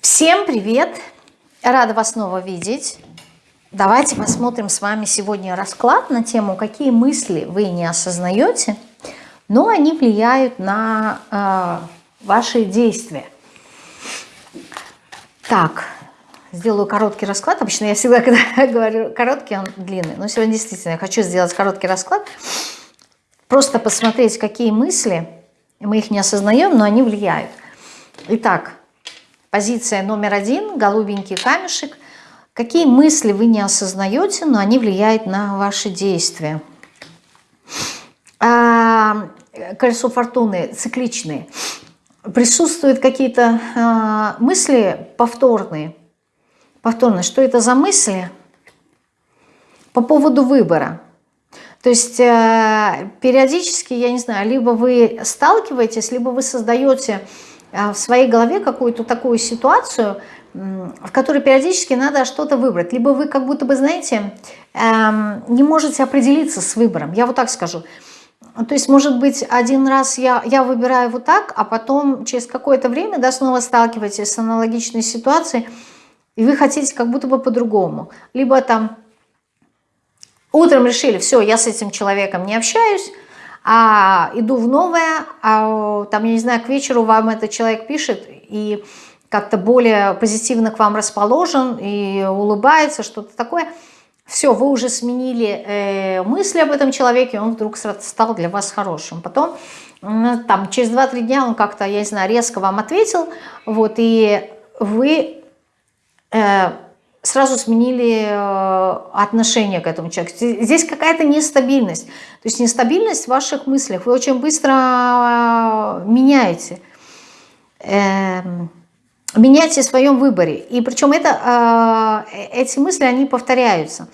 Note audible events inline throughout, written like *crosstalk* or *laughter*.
Всем привет! Рада вас снова видеть. Давайте посмотрим с вами сегодня расклад на тему, какие мысли вы не осознаете, но они влияют на э, ваши действия. Так, сделаю короткий расклад. Обычно я всегда, *laughs* когда говорю короткий, он длинный. Но сегодня действительно я хочу сделать короткий расклад. Просто посмотреть, какие мысли, мы их не осознаем, но они влияют. Итак, позиция номер один, голубенький камешек. Какие мысли вы не осознаете, но они влияют на ваши действия. А, колесо фортуны цикличные. Присутствуют какие-то а, мысли повторные. Повторные. Что это за мысли? По поводу выбора. То есть э, периодически, я не знаю, либо вы сталкиваетесь, либо вы создаете в своей голове какую-то такую ситуацию, в которой периодически надо что-то выбрать. Либо вы как будто бы, знаете, эм, не можете определиться с выбором. Я вот так скажу. То есть, может быть, один раз я, я выбираю вот так, а потом через какое-то время да, снова сталкиваетесь с аналогичной ситуацией, и вы хотите как будто бы по-другому. Либо там Утром решили, все, я с этим человеком не общаюсь, а иду в новое, а там, я не знаю, к вечеру вам этот человек пишет и как-то более позитивно к вам расположен и улыбается, что-то такое. Все, вы уже сменили э, мысли об этом человеке, он вдруг стал для вас хорошим. Потом, там, через 2-3 дня он как-то, я не знаю, резко вам ответил, вот, и вы... Э, сразу сменили э, отношение к этому человеку. Здесь какая-то нестабильность. То есть нестабильность в ваших мыслях. Вы очень быстро э, меняете. Эм, меняете в своем выборе. И причем это, э, эти мысли, они повторяются.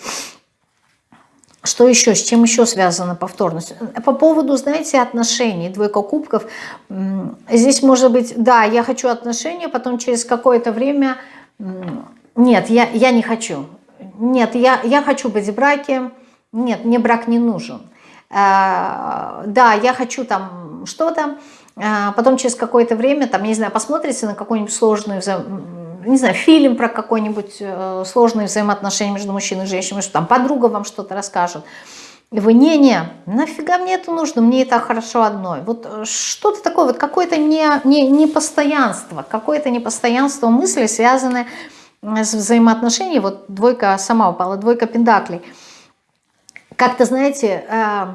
Что еще? С чем еще связана повторность? По поводу, знаете, отношений, двойка кубков. Здесь может быть, да, я хочу отношения, потом через какое-то время нет, я, я не хочу. Нет, я, я хочу быть в браке. Нет, мне брак не нужен. Э, да, я хочу там что-то. Э, потом через какое-то время, там, не знаю, посмотрите на какой-нибудь сложный вза... не знаю, фильм про какой-нибудь э, сложные взаимоотношения между мужчиной и женщиной, что там подруга вам что-то расскажет. И вы, не-не, нафига мне это нужно, мне это хорошо одной. Вот э, что-то такое, вот какое-то не, не, непостоянство, какое-то непостоянство мысли, связанное взаимоотношений, вот двойка сама упала, двойка пендаклей, как-то, знаете, э,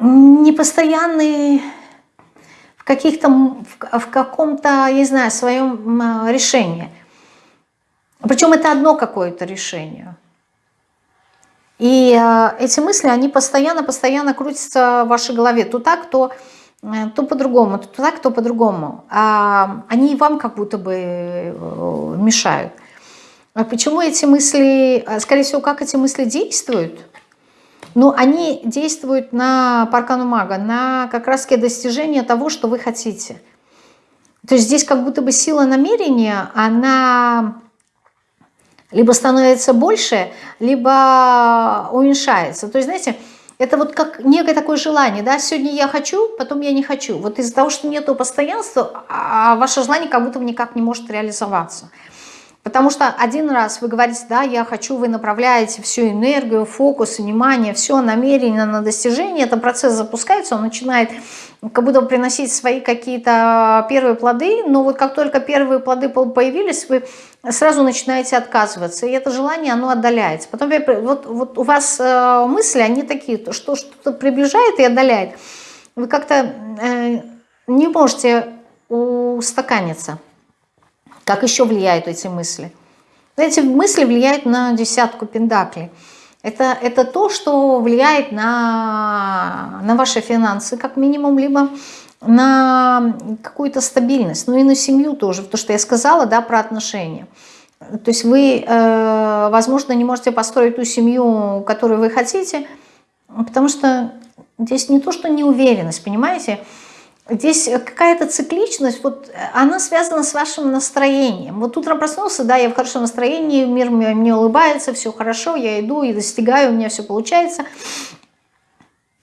непостоянный в каких-то, в каком-то, я не знаю, своем решении. Причем это одно какое-то решение. И э, эти мысли, они постоянно-постоянно крутятся в вашей голове. То так, то то по-другому, то так, то по-другому. А они вам как будто бы э, мешают. А почему эти мысли, э, скорее всего, как эти мысли действуют? Ну, они действуют на паркану мага, на как раз достижение того, что вы хотите. То есть здесь как будто бы сила намерения, она либо становится больше, либо уменьшается. То есть, знаете, это вот как некое такое желание, да, сегодня я хочу, потом я не хочу. Вот из-за того, что нету постоянства, а ваше желание как будто никак не может реализоваться. Потому что один раз вы говорите, да, я хочу, вы направляете всю энергию, фокус, внимание, все намерение на достижение, этот процесс запускается, он начинает как будто приносить свои какие-то первые плоды, но вот как только первые плоды появились, вы сразу начинаете отказываться, и это желание, оно отдаляется. Потом вот, вот у вас э, мысли, они такие, что что-то приближает и отдаляет. Вы как-то э, не можете устаканиться. Как еще влияют эти мысли? Эти мысли влияют на десятку пентаклей. Это, это то, что влияет на, на ваши финансы, как минимум, либо на какую-то стабильность, ну и на семью тоже, то, что я сказала, да, про отношения. То есть вы, э, возможно, не можете построить ту семью, которую вы хотите, потому что здесь не то, что неуверенность, понимаете, Здесь какая-то цикличность, вот она связана с вашим настроением. Вот утром проснулся, да, я в хорошем настроении, мир мне, мне улыбается, все хорошо, я иду и достигаю, у меня все получается.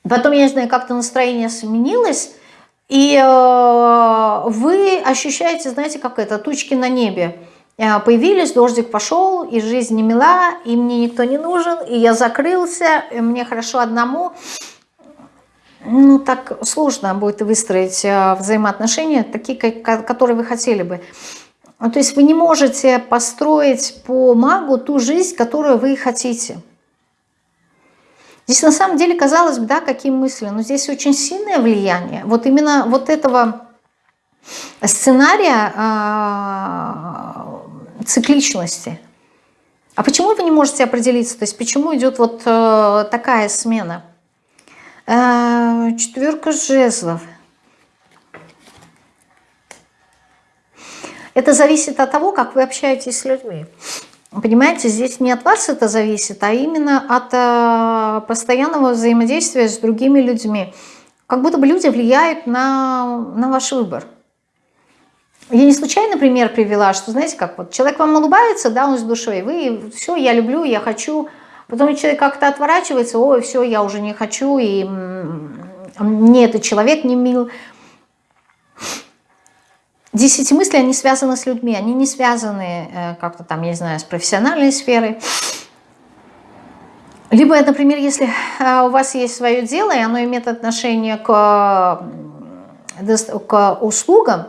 Потом, я не знаю, как-то настроение сменилось, И э, вы ощущаете, знаете, как это, тучки на небе. Э, появились, дождик пошел, и жизнь не мила, и мне никто не нужен, и я закрылся, и мне хорошо одному. Ну, так сложно будет выстроить э, взаимоотношения, такие, которые вы хотели бы. То есть вы не можете построить по магу ту жизнь, которую вы хотите. Здесь на самом деле, казалось бы, да, какие мысли, но здесь очень сильное влияние. Вот именно вот этого сценария э, цикличности. А почему вы не можете определиться? То есть почему идет вот э, такая смена? Э, четверка жезлов. Это зависит от того, как вы общаетесь с людьми. Понимаете, здесь не от вас это зависит, а именно от э, постоянного взаимодействия с другими людьми. Как будто бы люди влияют на, на ваш выбор. Я не случайно пример привела, что, знаете, как вот человек вам улыбается, да, он с душой, вы, все, я люблю, я хочу, потом человек как-то отворачивается, ой, все, я уже не хочу, и мне этот человек не мил, Десяти мысли, они связаны с людьми, они не связаны э, как-то там, я не знаю, с профессиональной сферой. Либо, например, если э, у вас есть свое дело, и оно имеет отношение к, к услугам,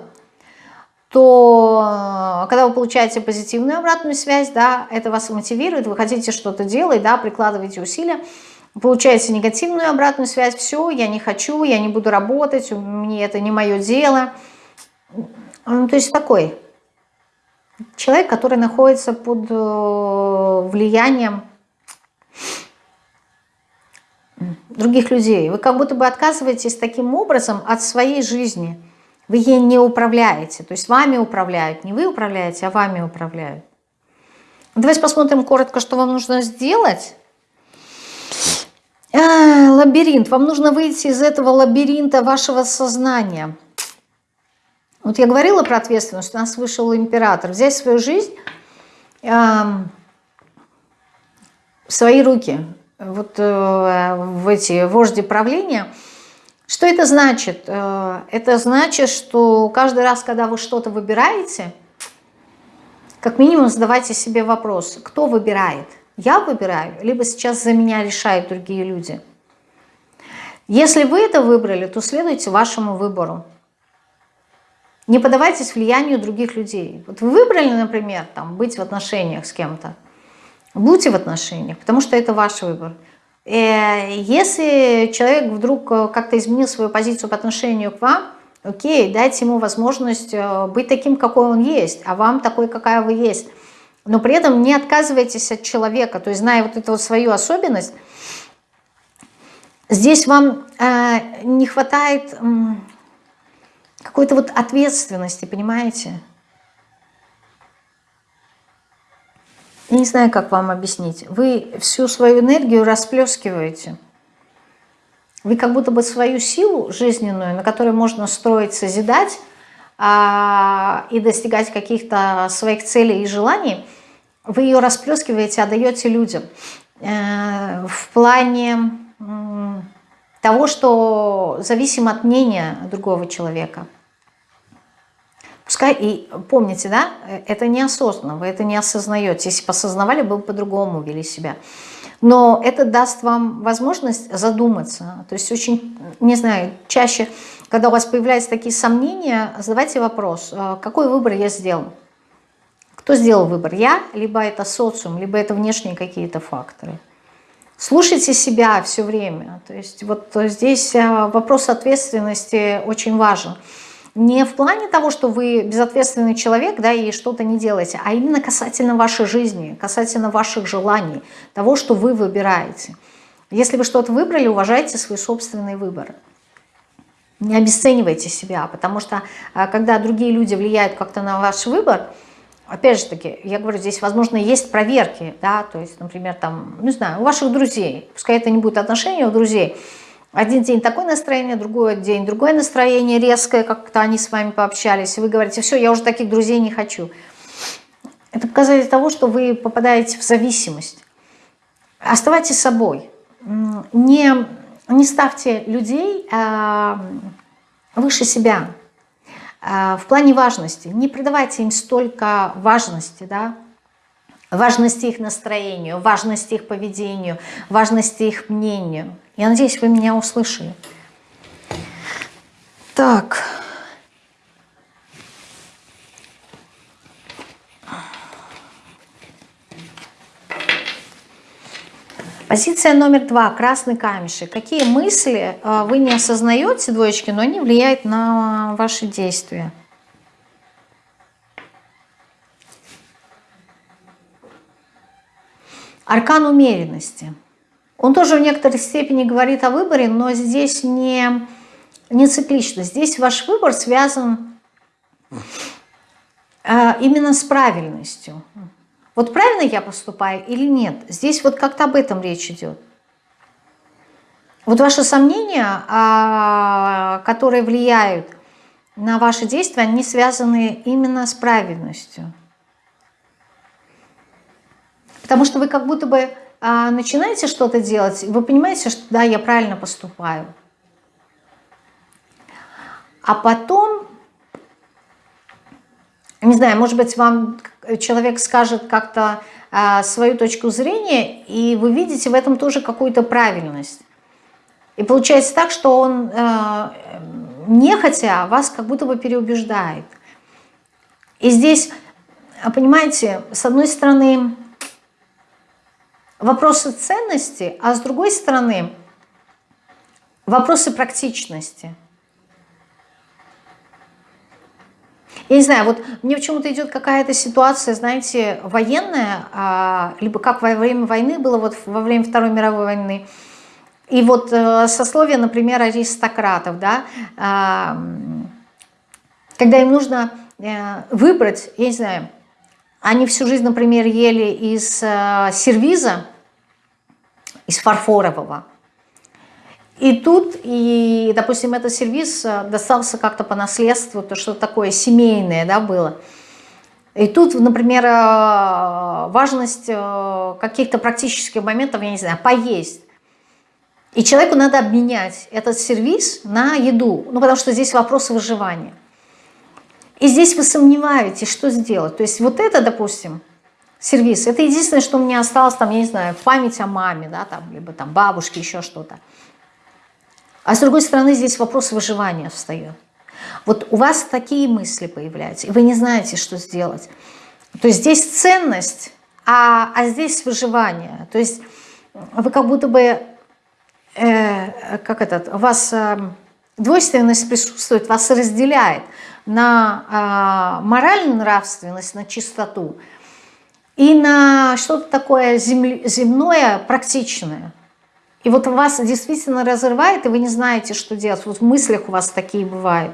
то э, когда вы получаете позитивную обратную связь, да, это вас мотивирует, вы хотите что-то делать, да, прикладываете усилия, получаете негативную обратную связь, все, я не хочу, я не буду работать, мне это не мое дело – ну, то есть такой человек, который находится под э, влиянием других людей. Вы как будто бы отказываетесь таким образом от своей жизни. Вы ей не управляете. То есть вами управляют. Не вы управляете, а вами управляют. Давайте посмотрим коротко, что вам нужно сделать. А, лабиринт. Вам нужно выйти из этого лабиринта вашего сознания. Вот я говорила про ответственность, у нас вышел император. Взять свою жизнь э, в свои руки, вот э, в эти вожди правления. Что это значит? Э, это значит, что каждый раз, когда вы что-то выбираете, как минимум задавайте себе вопрос, кто выбирает? Я выбираю, либо сейчас за меня решают другие люди. Если вы это выбрали, то следуйте вашему выбору. Не поддавайтесь влиянию других людей. Вот вы выбрали, например, там, быть в отношениях с кем-то. Будьте в отношениях, потому что это ваш выбор. Э, если человек вдруг э, как-то изменил свою позицию по отношению к вам, окей, дайте ему возможность э, быть таким, какой он есть, а вам такой, какая вы есть. Но при этом не отказывайтесь от человека, то есть зная вот эту вот свою особенность, здесь вам не хватает... Какой-то вот ответственности, понимаете? Не знаю, как вам объяснить. Вы всю свою энергию расплескиваете. Вы как будто бы свою силу жизненную, на которой можно строить, созидать а, и достигать каких-то своих целей и желаний, вы ее расплескиваете, отдаете людям. Э, в плане того, что зависим от мнения другого человека. Пускай, и помните, да, это неосознанно, вы это не осознаете. Если бы осознавали, бы по-другому вели себя. Но это даст вам возможность задуматься. То есть очень, не знаю, чаще, когда у вас появляются такие сомнения, задавайте вопрос, «А какой выбор я сделал? Кто сделал выбор? Я, либо это социум, либо это внешние какие-то факторы. Слушайте себя все время. То есть вот здесь а, вопрос ответственности очень важен не в плане того, что вы безответственный человек, да, и что-то не делаете, а именно касательно вашей жизни, касательно ваших желаний, того, что вы выбираете. Если вы что-то выбрали, уважайте свой собственный выбор. Не обесценивайте себя, потому что а, когда другие люди влияют как-то на ваш выбор, опять же таки, я говорю, здесь, возможно, есть проверки, да, то есть, например, там, не знаю, у ваших друзей, пускай это не будет отношения у друзей, один день такое настроение, другой день другое настроение, резкое, как-то они с вами пообщались, вы говорите, все, я уже таких друзей не хочу. Это показатель того, что вы попадаете в зависимость. Оставайтесь собой. Не, не ставьте людей а, выше себя. В плане важности. Не придавайте им столько важности, да, важности их настроению, важности их поведению, важности их мнению. Я надеюсь, вы меня услышали. Так. Позиция номер два. Красный камешек. Какие мысли э, вы не осознаете, двоечки, но они влияют на ваши действия? Аркан умеренности. Он тоже в некоторой степени говорит о выборе, но здесь не, не циклично. Здесь ваш выбор связан э, именно с правильностью. Вот правильно я поступаю или нет? Здесь вот как-то об этом речь идет. Вот ваши сомнения, а, которые влияют на ваши действия, они связаны именно с правильностью. Потому что вы как будто бы начинаете что-то делать, вы понимаете, что да, я правильно поступаю. А потом, не знаю, может быть, вам человек скажет как-то а, свою точку зрения, и вы видите в этом тоже какую-то правильность. И получается так, что он а, нехотя вас как будто бы переубеждает. И здесь, понимаете, с одной стороны, вопросы ценности, а с другой стороны вопросы практичности. Я не знаю, вот мне почему-то идет какая-то ситуация, знаете, военная, а, либо как во время войны было, вот во время Второй мировой войны, и вот э, сословие, например, аристократов, да, когда им нужно э, выбрать, я не знаю, они всю жизнь, например, ели из э, сервиза, из фарфорового. И тут, и, допустим, этот сервиз э, достался как-то по наследству, то что такое семейное да, было. И тут, например, э, важность каких-то практических моментов, я не знаю, поесть. И человеку надо обменять этот сервис на еду, ну потому что здесь вопросы выживания. И здесь вы сомневаетесь, что сделать. То есть вот это, допустим, сервис, это единственное, что у меня осталось, там, я не знаю, память о маме, да, там, либо там бабушке, еще что-то. А с другой стороны, здесь вопрос выживания встает. Вот у вас такие мысли появляются, и вы не знаете, что сделать. То есть здесь ценность, а, а здесь выживание. То есть вы как будто бы, э, как этот, у вас э, двойственность присутствует, вас разделяет на э, моральную нравственность, на чистоту и на что-то такое земное, практичное. И вот вас действительно разрывает, и вы не знаете, что делать. Вот в мыслях у вас такие бывают.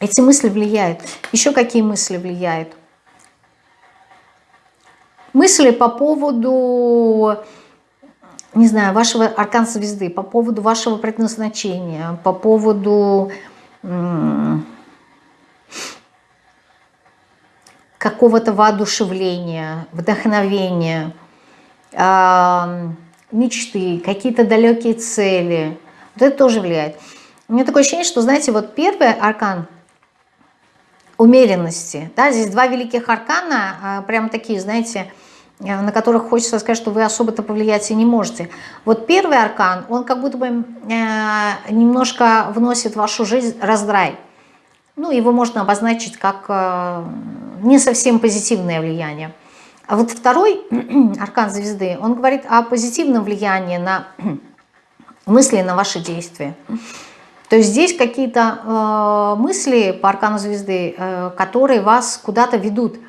Эти мысли влияют. Еще какие мысли влияют? Мысли по поводу, не знаю, вашего аркан звезды, по поводу вашего предназначения, по поводу какого-то воодушевления, вдохновения, мечты, какие-то далекие цели. Вот это тоже влияет. У меня такое ощущение, что, знаете, вот первый аркан умеренности, да, здесь два великих аркана, а, прям такие, знаете, на которых хочется сказать, что вы особо-то повлиять и не можете. Вот первый аркан, он как будто бы э, немножко вносит в вашу жизнь раздрай. Ну, его можно обозначить как э, не совсем позитивное влияние. А вот второй *clears throat* аркан звезды, он говорит о позитивном влиянии на *clears throat* мысли, на ваши действия. То есть здесь какие-то э, мысли по аркану звезды, э, которые вас куда-то ведут –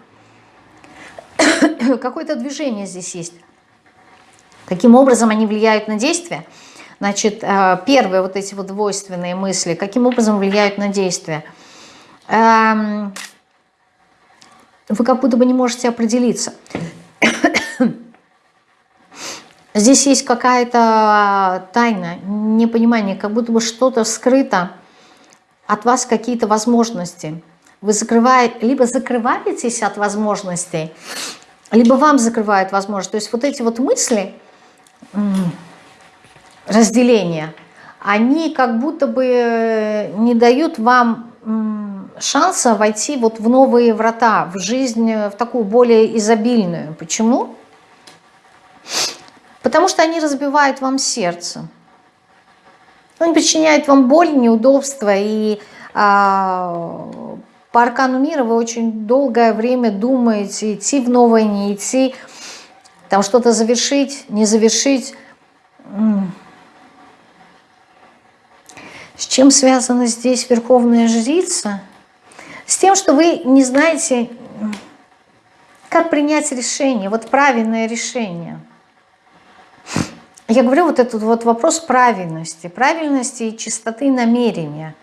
*coughs* какое-то движение здесь есть. Каким образом они влияют на действие? Значит, э, первые вот эти вот двойственные мысли, каким образом влияют на действие? Эм, вы как будто бы не можете определиться. *coughs* Здесь есть какая-то тайна, непонимание, как будто бы что-то скрыто от вас, какие-то возможности. Вы закрываете, либо закрываетесь от возможностей, либо вам закрывают возможность. То есть вот эти вот мысли, разделения, они как будто бы не дают вам шанса войти вот в новые врата, в жизнь, в такую более изобильную. Почему? Потому что они разбивают вам сердце. Они причиняют вам боль, неудобства. И а, по аркану мира вы очень долгое время думаете, идти в новое, не идти, там что-то завершить, не завершить. С чем связана здесь Верховная Жрица? С тем, что вы не знаете, как принять решение, вот правильное решение. Я говорю вот этот вот вопрос правильности, правильности и чистоты намерения.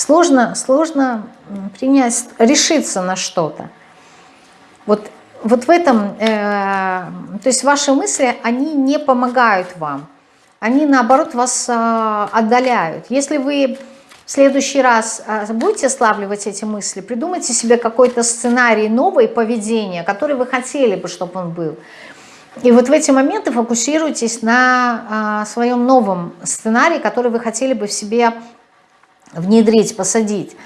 Сложно, сложно принять, решиться на что-то. Вот, вот в этом, э, то есть ваши мысли, они не помогают вам они наоборот вас а, отдаляют. Если вы в следующий раз а, будете славливать эти мысли, придумайте себе какой-то сценарий нового поведения, который вы хотели бы, чтобы он был. И вот в эти моменты фокусируйтесь на а, своем новом сценарии, который вы хотели бы в себе внедрить, посадить.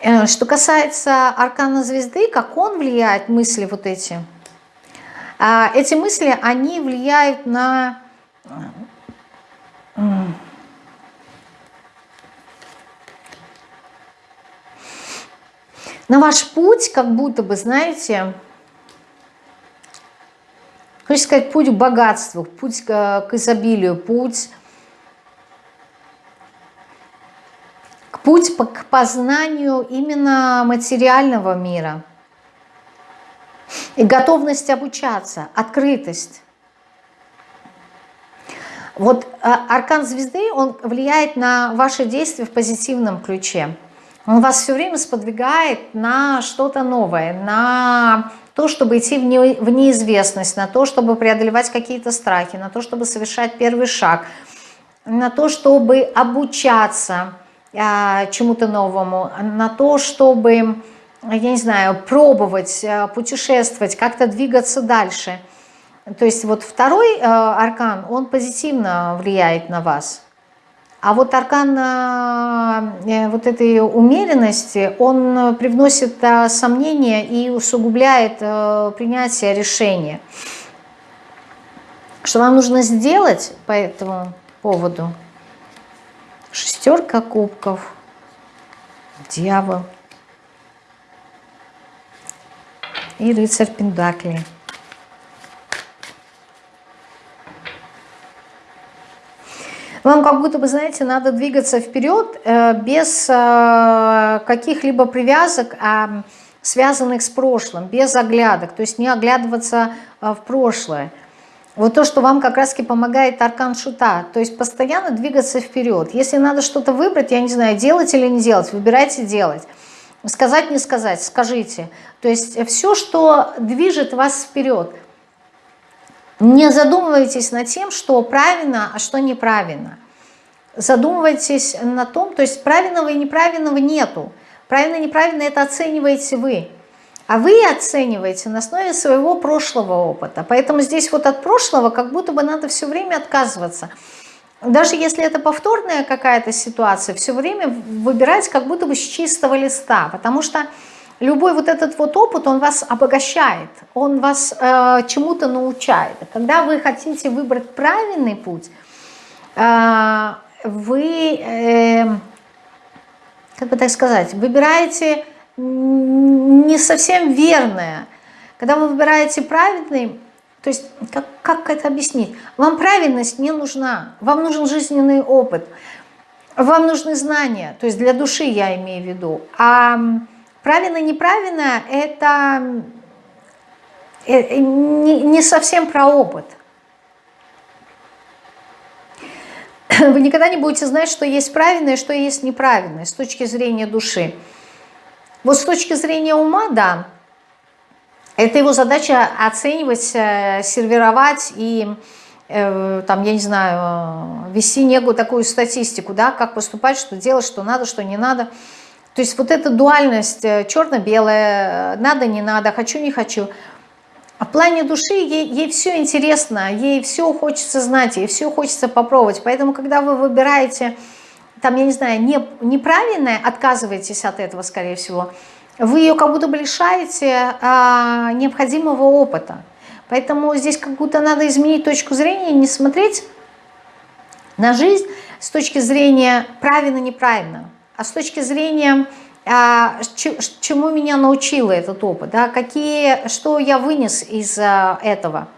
Э, что касается аркана звезды, как он влияет, мысли вот эти. Эти мысли, они влияют на на ваш путь, как будто бы, знаете, хочется сказать, путь к богатству, путь к изобилию, путь, путь к познанию именно материального мира. И готовность обучаться, открытость. Вот а, аркан звезды, он влияет на ваши действия в позитивном ключе. Он вас все время сподвигает на что-то новое, на то, чтобы идти в, не, в неизвестность, на то, чтобы преодолевать какие-то страхи, на то, чтобы совершать первый шаг, на то, чтобы обучаться чему-то новому, на то, чтобы, я не знаю, пробовать, а, путешествовать, как-то двигаться дальше – то есть вот второй э, аркан, он позитивно влияет на вас. А вот аркан э, вот этой умеренности, он привносит э, сомнения и усугубляет принятие решения. Что вам нужно сделать по этому поводу? Шестерка кубков, дьявол и рыцарь Пендаклей. Вам как будто бы, знаете, надо двигаться вперед э, без э, каких-либо привязок, а, связанных с прошлым, без оглядок, то есть не оглядываться э, в прошлое. Вот то, что вам как раз-таки помогает аркан шута, то есть постоянно двигаться вперед. Если надо что-то выбрать, я не знаю, делать или не делать, выбирайте делать. Сказать, не сказать, скажите. То есть все, что движет вас вперед – не задумывайтесь над тем, что правильно, а что неправильно. Задумывайтесь на том, то есть правильного и неправильного нету. Правильно и неправильно это оцениваете вы. А вы оцениваете на основе своего прошлого опыта. Поэтому здесь вот от прошлого как будто бы надо все время отказываться. Даже если это повторная какая-то ситуация, все время выбирать как будто бы с чистого листа. Потому что любой вот этот вот опыт, он вас обогащает, он вас э, чему-то научает. Когда вы хотите выбрать правильный путь, э, вы, э, как бы так сказать, выбираете не совсем верное. Когда вы выбираете правильный, то есть как, как это объяснить? Вам правильность не нужна, вам нужен жизненный опыт, вам нужны знания, то есть для души я имею в виду. А Правильно-неправильно – это э, не совсем про опыт. Вы никогда не будете знать, что есть правильное, что есть неправильное с точки зрения души. Вот с точки зрения ума, да, это его задача оценивать, э, сервировать и, э, там, я не знаю, вести некую такую статистику, да, как поступать, что делать, что надо, что не надо – то есть вот эта дуальность э, черно-белое, надо, не надо, хочу, не хочу, в плане души ей, ей все интересно, ей все хочется знать, ей все хочется попробовать. Поэтому, когда вы выбираете, там, я не знаю, не, неправильное, отказываетесь от этого, скорее всего, вы ее как будто бы лишаете а, необходимого опыта. Поэтому здесь как будто надо изменить точку зрения, не смотреть на жизнь с точки зрения правильно-неправильно, а с точки зрения а, чему меня научил этот опыт, да, какие, что я вынес из а, этого,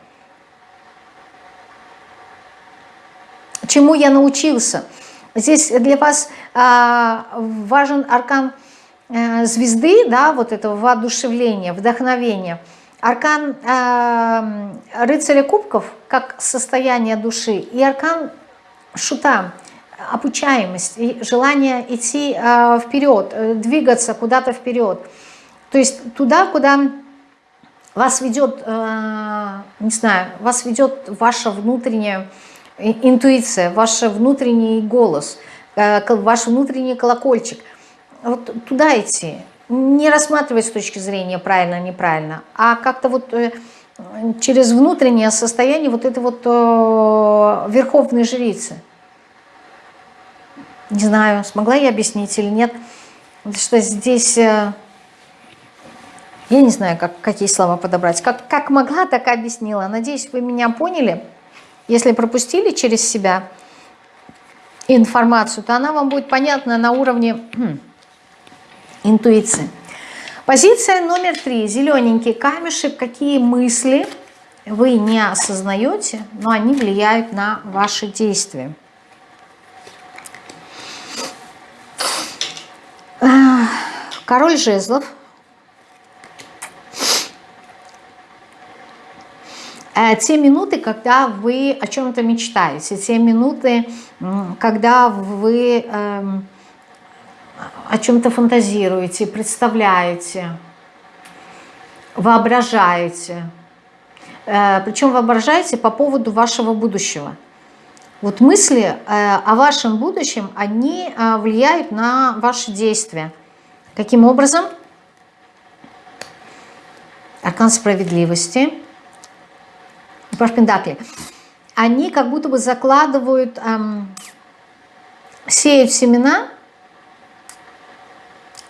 чему я научился. Здесь для вас а, важен аркан э, звезды, да, вот этого воодушевления, вдохновения. Аркан рыцаря кубков, как состояние души, и аркан шута, обучаемость, и желание идти э, вперед, э, двигаться куда-то вперед. То есть туда, куда вас ведет, э, не знаю, вас ведет ваша внутренняя интуиция, ваш внутренний голос, э, ваш внутренний колокольчик. Вот туда идти. Не рассматривать с точки зрения правильно-неправильно, а как-то вот э, через внутреннее состояние вот этой вот э, верховной жрицы – не знаю, смогла я объяснить или нет. Потому что здесь, я не знаю, как, какие слова подобрать. Как, как могла, так и объяснила. Надеюсь, вы меня поняли. Если пропустили через себя информацию, то она вам будет понятна на уровне хм, интуиции. Позиция номер три. Зелененький камешек. Какие мысли вы не осознаете, но они влияют на ваши действия. Король жезлов. Те минуты, когда вы о чем-то мечтаете, те минуты, когда вы эм, о чем-то фантазируете, представляете, воображаете. Э, причем воображаете по поводу вашего будущего. Вот мысли э, о вашем будущем, они э, влияют на ваши действия. Каким образом? Аркан справедливости. Пашпендакли. Они как будто бы закладывают, эм, сеют семена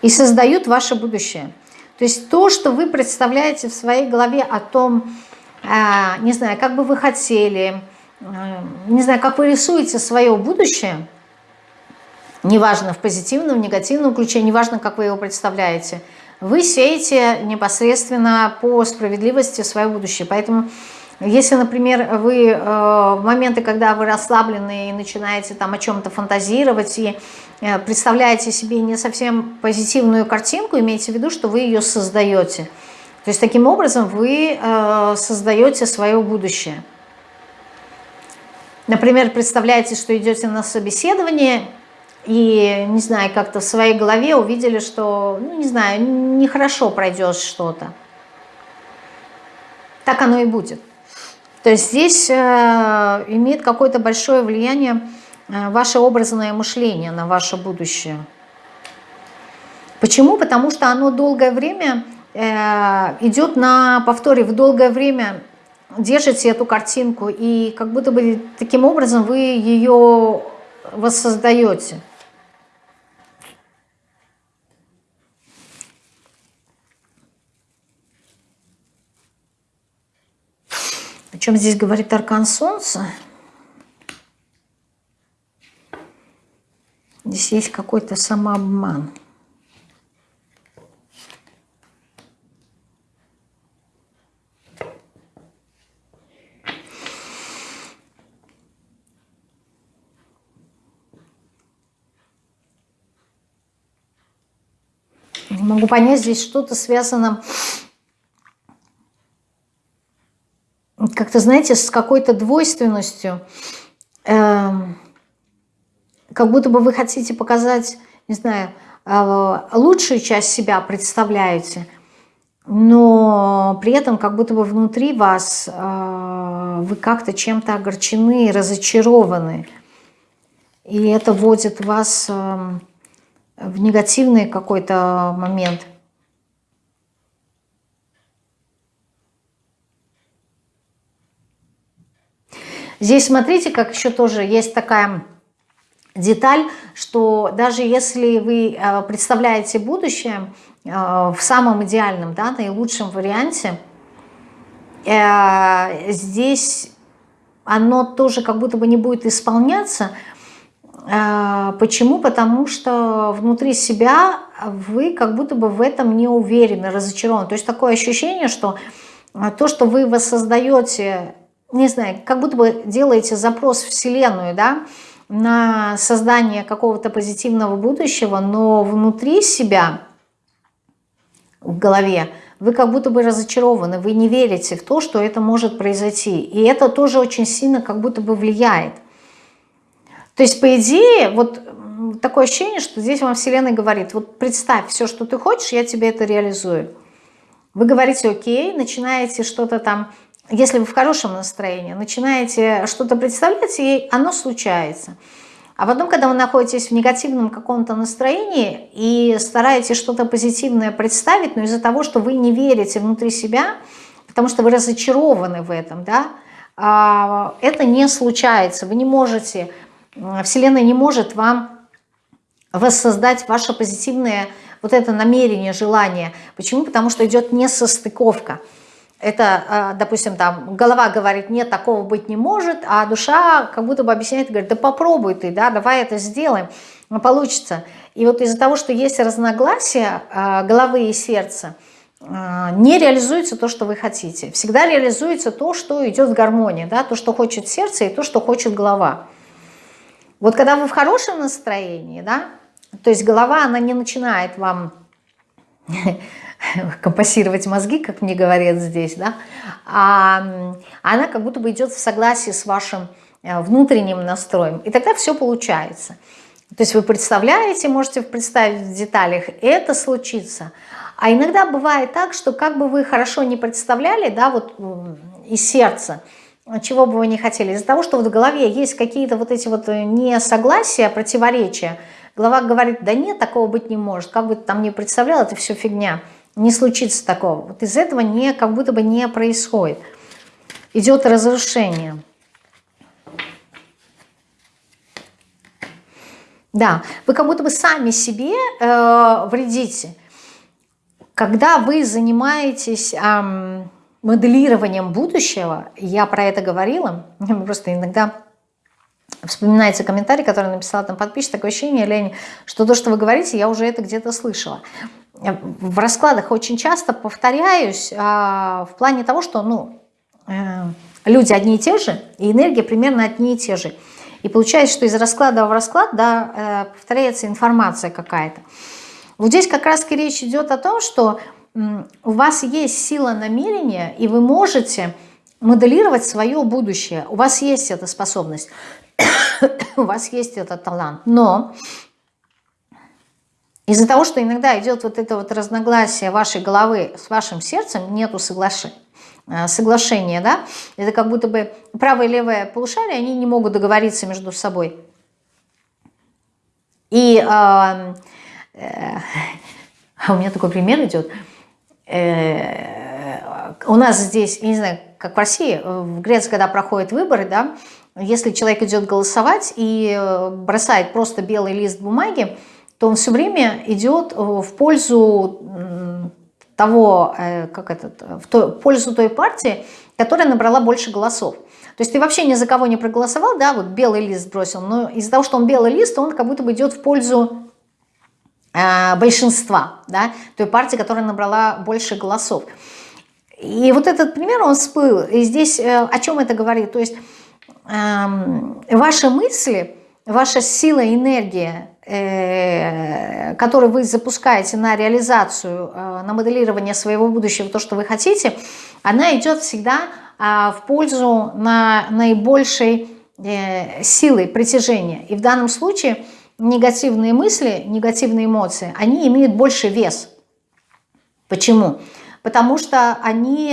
и создают ваше будущее. То есть то, что вы представляете в своей голове о том, э, не знаю, как бы вы хотели, не знаю, как вы рисуете свое будущее, неважно в позитивном, в негативном ключе, неважно, как вы его представляете, вы сеете непосредственно по справедливости свое будущее. Поэтому, если, например, вы э, в моменты, когда вы расслаблены и начинаете там о чем-то фантазировать и э, представляете себе не совсем позитивную картинку, имейте в виду, что вы ее создаете. То есть таким образом вы э, создаете свое будущее. Например, представляете, что идете на собеседование и, не знаю, как-то в своей голове увидели, что, ну, не знаю, нехорошо пройдет что-то. Так оно и будет. То есть здесь э, имеет какое-то большое влияние э, ваше образное мышление на ваше будущее. Почему? Потому что оно долгое время э, идет на повторе, в долгое время держите эту картинку, и как будто бы таким образом вы ее воссоздаете. О чем здесь говорит Аркан Солнца? Здесь есть какой-то самообман. Не могу понять, здесь что-то связано как-то, знаете, с какой-то двойственностью. Эм, как будто бы вы хотите показать, не знаю, э, лучшую часть себя представляете, но при этом как будто бы внутри вас э, вы как-то чем-то огорчены, разочарованы. И это вводит вас эм, в негативный какой-то момент. Здесь смотрите, как еще тоже есть такая деталь, что даже если вы э, представляете будущее э, в самом идеальном, да, наилучшем варианте, э, здесь оно тоже как будто бы не будет исполняться. Почему? Потому что внутри себя вы как будто бы в этом не уверены, разочарованы. То есть такое ощущение, что то, что вы воссоздаете, не знаю, как будто бы делаете запрос в Вселенную, да, на создание какого-то позитивного будущего, но внутри себя, в голове, вы как будто бы разочарованы, вы не верите в то, что это может произойти. И это тоже очень сильно как будто бы влияет. То есть, по идее, вот такое ощущение, что здесь вам Вселенная говорит, вот представь все, что ты хочешь, я тебе это реализую. Вы говорите, окей, начинаете что-то там если вы в хорошем настроении, начинаете что-то представлять, и оно случается. А потом, когда вы находитесь в негативном каком-то настроении и стараетесь что-то позитивное представить, но из-за того, что вы не верите внутри себя, потому что вы разочарованы в этом, да, а, это не случается. Вы не можете, Вселенная не может вам воссоздать ваше позитивное вот это намерение, желание. Почему? Потому что идет несостыковка. Это, а, допустим, там голова говорит, нет, такого быть не может, а душа как будто бы объясняет, говорит, да попробуй ты, да, давай это сделаем, получится. И вот из-за того, что есть разногласия а, головы и сердца, а, не реализуется то, что вы хотите. Всегда реализуется то, что идет в гармонии, да, то, что хочет сердце и то, что хочет голова. Вот когда вы в хорошем настроении, да, то есть голова, она не начинает вам *laughs* *laughs* компасировать мозги, как мне говорят здесь, да, а она как будто бы идет в согласии с вашим э, внутренним настроем. И тогда все получается. То есть вы представляете, можете представить в деталях, это случится. А иногда бывает так, что как бы вы хорошо не представляли, да, вот из сердца, чего бы вы не хотели, из-за того, что вот в голове есть какие-то вот эти вот несогласия, противоречия, голова говорит, да нет, такого быть не может, как бы ты там не представлял, это все фигня не случится такого. Вот из этого не, как будто бы не происходит. Идет разрушение. Да, вы как будто бы сами себе э, вредите. Когда вы занимаетесь э, моделированием будущего, я про это говорила, *laughs* просто иногда вспоминается комментарий, который написала там подписчик, такое ощущение, Лень, что то, что вы говорите, я уже это где-то слышала в раскладах очень часто повторяюсь а, в плане того, что ну, э, люди одни и те же, и энергия примерно одни и те же. И получается, что из расклада в расклад да, э, повторяется информация какая-то. Вот здесь как раз речь идет о том, что у вас есть сила намерения, и вы можете моделировать свое будущее. У вас есть эта способность, *coughs* у вас есть этот талант. Но из-за того, что иногда идет вот это вот разногласие вашей головы с вашим сердцем, нету соглашения, э, соглашения, да, это как будто бы правое и левое полушарие, они не могут договориться между собой. И э, э, *laughs* у меня такой пример идет. Э, у нас здесь, я не знаю, как в России, в Греции, когда проходят выборы, да, если человек идет голосовать и э, бросает просто белый лист бумаги, то он все время идет э, в пользу того, э, как этот, в, той, в пользу той партии, которая набрала больше голосов. То есть ты вообще ни за кого не проголосовал, да, вот белый лист бросил, но из-за того, что он белый лист, он как будто бы идет в пользу э, большинства, да, той партии, которая набрала больше голосов. И вот этот пример, он всплыл. И здесь э, о чем это говорит? То есть э, ваши мысли, ваша сила, энергия, Э, который вы запускаете на реализацию, э, на моделирование своего будущего, то, что вы хотите, она идет всегда а, в пользу на наибольшей э, силы притяжения. И в данном случае негативные мысли, негативные эмоции, они имеют больше вес. Почему? Потому что они,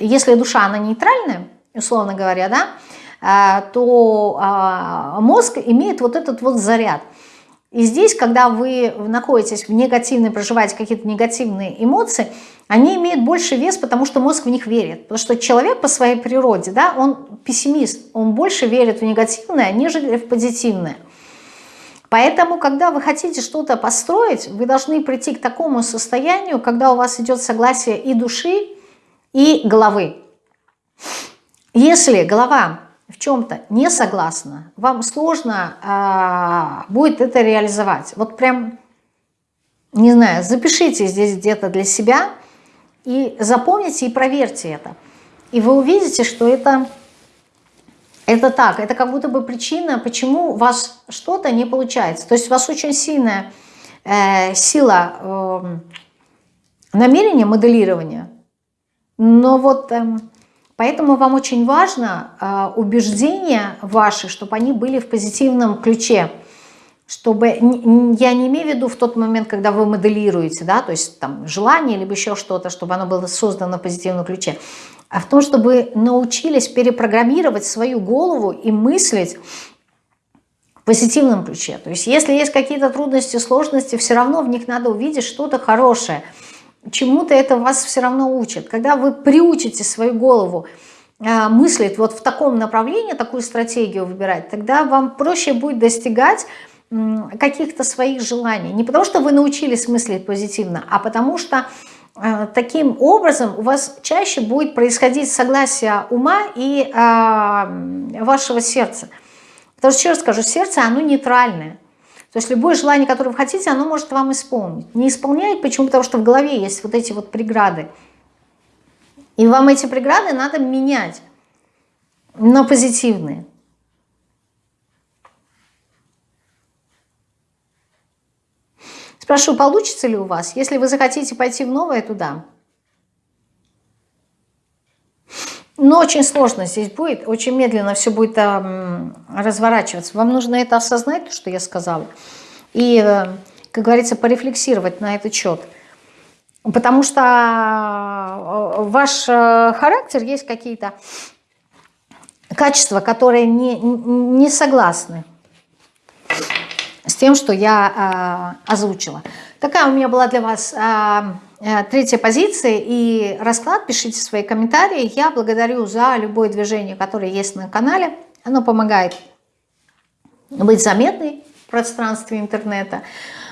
если душа, она нейтральная, условно говоря, да, то а, мозг имеет вот этот вот заряд. И здесь, когда вы находитесь в негативной, проживаете какие-то негативные эмоции, они имеют больше вес, потому что мозг в них верит. Потому что человек по своей природе, да, он пессимист, он больше верит в негативное, нежели в позитивное. Поэтому, когда вы хотите что-то построить, вы должны прийти к такому состоянию, когда у вас идет согласие и души, и головы. Если голова в чем-то не согласна, вам сложно а, будет это реализовать. Вот прям, не знаю, запишите здесь где-то для себя и запомните и проверьте это. И вы увидите, что это, это так, это как будто бы причина, почему у вас что-то не получается. То есть у вас очень сильная э, сила э, намерения, моделирования, но вот... Э, Поэтому вам очень важно э, убеждения ваши, чтобы они были в позитивном ключе. Чтобы, я не имею в виду в тот момент, когда вы моделируете, да, то есть там желание, либо еще что-то, чтобы оно было создано в позитивном ключе, а в том, чтобы научились перепрограммировать свою голову и мыслить в позитивном ключе. То есть если есть какие-то трудности, сложности, все равно в них надо увидеть что-то хорошее – чему-то это вас все равно учит. Когда вы приучите свою голову э, мыслить вот в таком направлении, такую стратегию выбирать, тогда вам проще будет достигать каких-то своих желаний. Не потому что вы научились мыслить позитивно, а потому что э, таким образом у вас чаще будет происходить согласие ума и э, вашего сердца. Потому что, еще раз скажу, сердце, оно нейтральное. То есть любое желание, которое вы хотите, оно может вам исполнить. Не исполняет, почему? Потому что в голове есть вот эти вот преграды. И вам эти преграды надо менять на позитивные. Спрошу, получится ли у вас? Если вы захотите пойти в новое, туда. Но очень сложно здесь будет, очень медленно все будет э, разворачиваться. Вам нужно это осознать, то, что я сказала, и, э, как говорится, порефлексировать на этот счет. Потому что э, ваш э, характер есть какие-то качества, которые не, не согласны с тем, что я э, озвучила. Такая у меня была для вас... Э, Э, третья позиция и расклад. Пишите свои комментарии. Я благодарю за любое движение, которое есть на канале. Оно помогает быть заметной в пространстве интернета.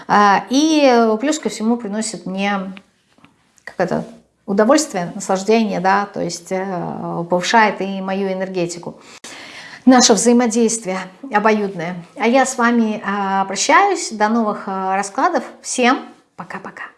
Э, и плюс ко всему приносит мне как это, удовольствие, наслаждение, да, то есть э, повышает и мою энергетику. Наше взаимодействие обоюдное. А я с вами прощаюсь. До новых раскладов. Всем пока-пока.